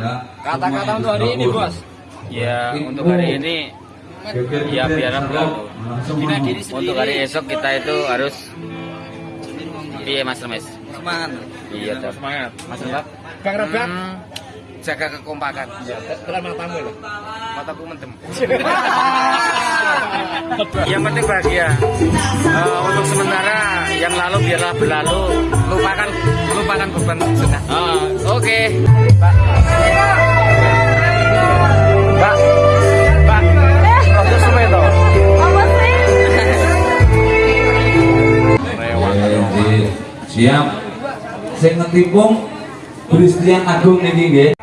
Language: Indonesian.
Ya. Kata-kata untuk hari ini, Bos. Ya untuk hari ini ya sendiri. Untuk hari esok kita itu harus Iya Mas Remes. Semangat. Iya. Semangat. Mas Remes. Bang Robert. Hmm, jaga kekompakan. Telan matamu loh. Mataku mentem. yang penting bahagia. Eh, untuk sementara yang lalu biarlah berlalu. Lupakan lupakan beban sudah. Ah, Oke. Pak. Siap. Sing ngetipung Christian Agung niki nggih.